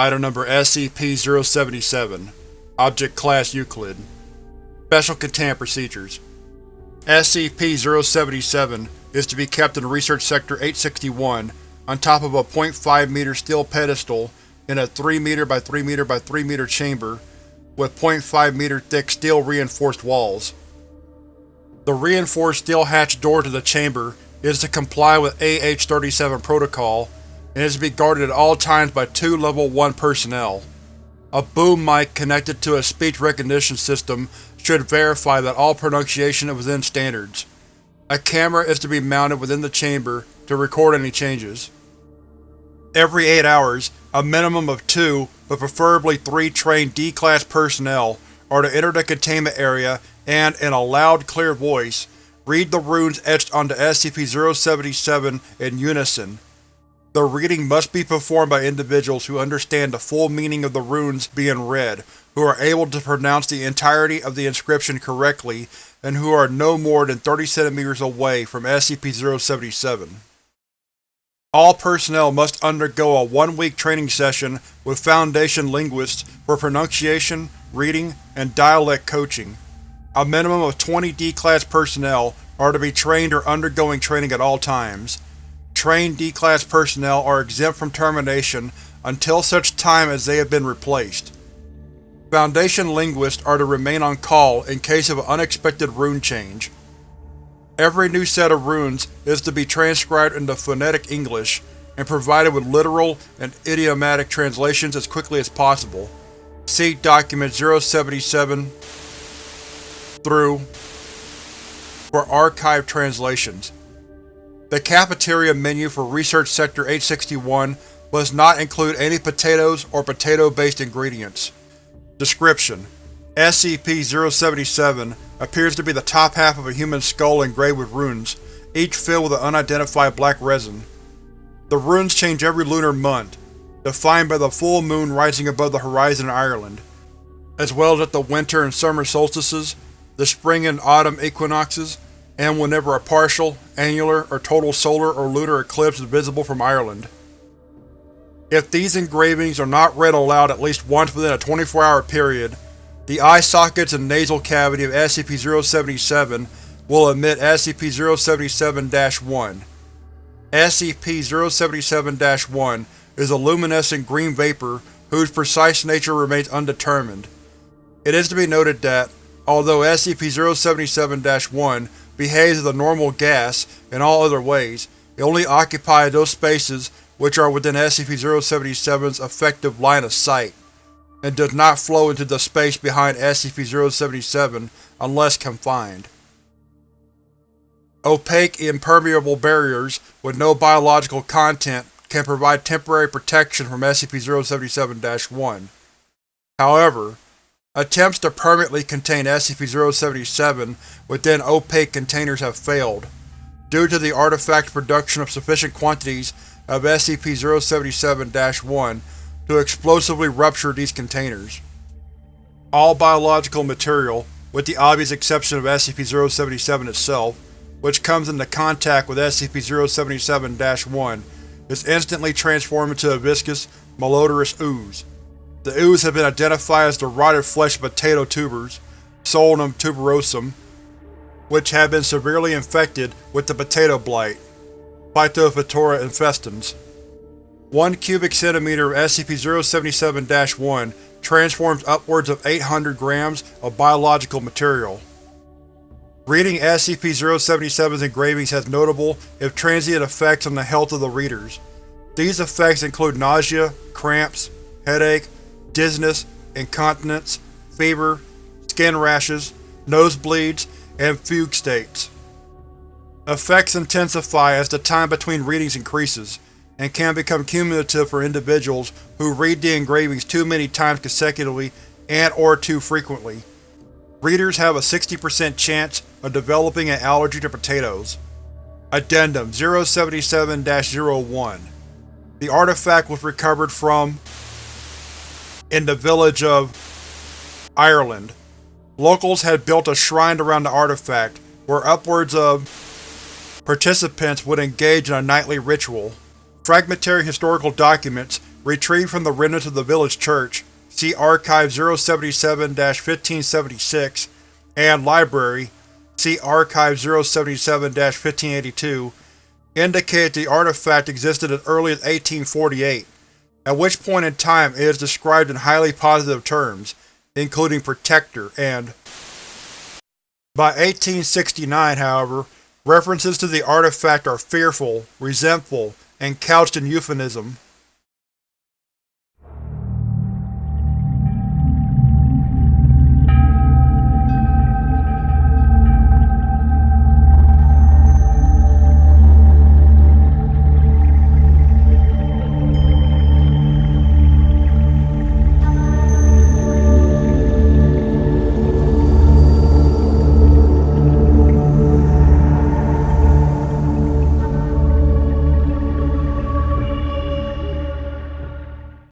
Item Number SCP-077 Object Class Euclid Special Containment Procedures SCP-077 is to be kept in Research Sector 861 on top of a 0.5 meter steel pedestal in a 3 meter by 3 meter by 3 meter chamber with 0.5 meter thick steel reinforced walls. The reinforced steel hatch door to the chamber is to comply with AH-37 protocol and is to be guarded at all times by two Level 1 personnel. A boom mic connected to a speech recognition system should verify that all pronunciation is within standards. A camera is to be mounted within the chamber to record any changes. Every 8 hours, a minimum of two, but preferably three trained D-Class personnel are to enter the containment area and, in a loud, clear voice, read the runes etched onto SCP-077 in unison. The reading must be performed by individuals who understand the full meaning of the runes being read, who are able to pronounce the entirety of the inscription correctly, and who are no more than 30 cm away from SCP-077. All personnel must undergo a one-week training session with Foundation linguists for pronunciation, reading, and dialect coaching. A minimum of 20 D-Class personnel are to be trained or undergoing training at all times. Trained D-Class personnel are exempt from termination until such time as they have been replaced. Foundation linguists are to remain on call in case of an unexpected rune change. Every new set of runes is to be transcribed into phonetic English and provided with literal and idiomatic translations as quickly as possible. See Document 077 through for archived translations. The cafeteria menu for Research Sector 861 does not include any potatoes or potato-based ingredients. Description: SCP-077 appears to be the top half of a human skull engraved with runes, each filled with an unidentified black resin. The runes change every lunar month, defined by the full moon rising above the horizon in Ireland, as well as at the winter and summer solstices, the spring and autumn equinoxes, and whenever a partial, annular, or total solar or lunar eclipse is visible from Ireland. If these engravings are not read aloud at least once within a 24-hour period, the eye sockets and nasal cavity of SCP-077 will emit SCP-077-1. SCP-077-1 is a luminescent green vapor whose precise nature remains undetermined. It is to be noted that, although SCP-077-1 behaves as a normal gas in all other ways, it only occupies those spaces which are within SCP-077's effective line of sight, and does not flow into the space behind SCP-077 unless confined. Opaque, impermeable barriers with no biological content can provide temporary protection from SCP-077-1. However, Attempts to permanently contain SCP-077 within opaque containers have failed, due to the artifact's production of sufficient quantities of SCP-077-1 to explosively rupture these containers. All biological material, with the obvious exception of SCP-077 itself, which comes into contact with SCP-077-1, is instantly transformed into a viscous, malodorous ooze. The ooze have been identified as the rotted flesh of potato tubers, Solanum tuberosum, which have been severely infected with the potato blight, Phytophthora infestans. One cubic centimeter of SCP-077-1 transforms upwards of 800 grams of biological material. Reading SCP-077's engravings has notable, if transient effects on the health of the readers. These effects include nausea, cramps, headache, dizziness, incontinence, fever, skin rashes, nosebleeds, and fugue states. Effects intensify as the time between readings increases, and can become cumulative for individuals who read the engravings too many times consecutively and or too frequently. Readers have a 60% chance of developing an allergy to potatoes. Addendum 077-01 The artifact was recovered from in the village of Ireland. Locals had built a shrine around the artifact, where upwards of participants would engage in a nightly ritual. Fragmentary historical documents retrieved from the remnants of the village church, see Archive 077-1576, and Library, see Archive 077-1582, indicate the artifact existed as early as 1848, at which point in time it is described in highly positive terms, including protector and by 1869, however, references to the artifact are fearful, resentful, and couched in euphemism.